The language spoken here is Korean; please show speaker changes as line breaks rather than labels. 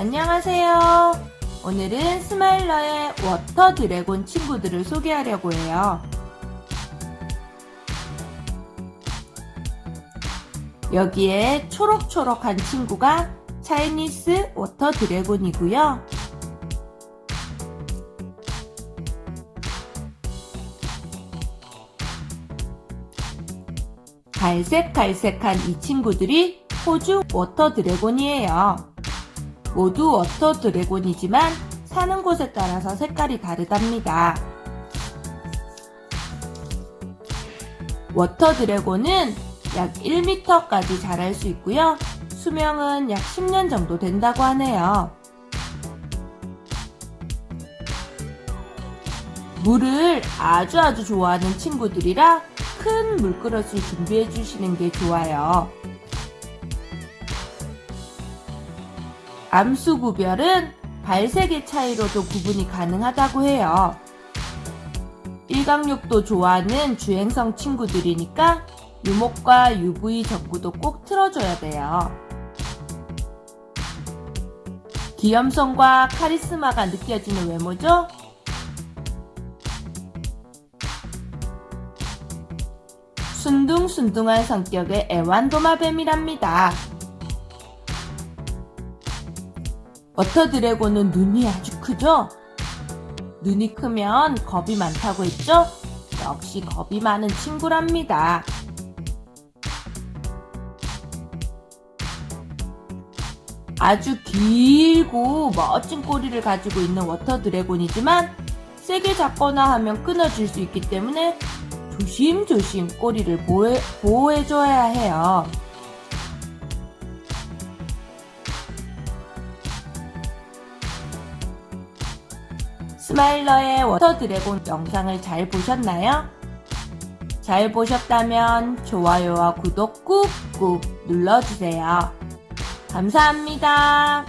안녕하세요. 오늘은 스마일러의 water dragon 친구들을 소개하려고 해요. 여기에 초록초록한 친구가 Chinese water dragon이고요. 갈색갈색한 이 친구들이 호주 water dragon이에요. 모두 water dragon이지만 사는 곳에 따라서 색깔이 다르답니다. water dragon은 약 1m까지 자랄 수 있고요. 수명은 약 10년 정도 된다고 하네요. 물을 아주 아주 좋아하는 친구들이라 큰 물그릇을 준비해 주시는 게 좋아요. 암수 구별은 발색의 차이로도 구분이 가능하다고 해요. 일광욕도 좋아하는 주행성 친구들이니까 유목과 UV 전구도 꼭 틀어줘야 돼요. 귀염성과 카리스마가 느껴지는 외모죠? 순둥순둥한 성격의 애완도마뱀이랍니다. water dragon은 눈이 아주 크죠? 눈이 크면 겁이 많다고 했죠? 역시 겁이 많은 친구랍니다. 아주 길고 멋진 꼬리를 가지고 있는 water dragon이지만 세게 잡거나 하면 끊어질 수 있기 때문에 조심조심 꼬리를 보호해, 보호해줘야 해요. 스마일러의 water dragon 영상을 잘 보셨나요? 잘 보셨다면 좋아요와 구독 꾹꾹 눌러주세요. 감사합니다.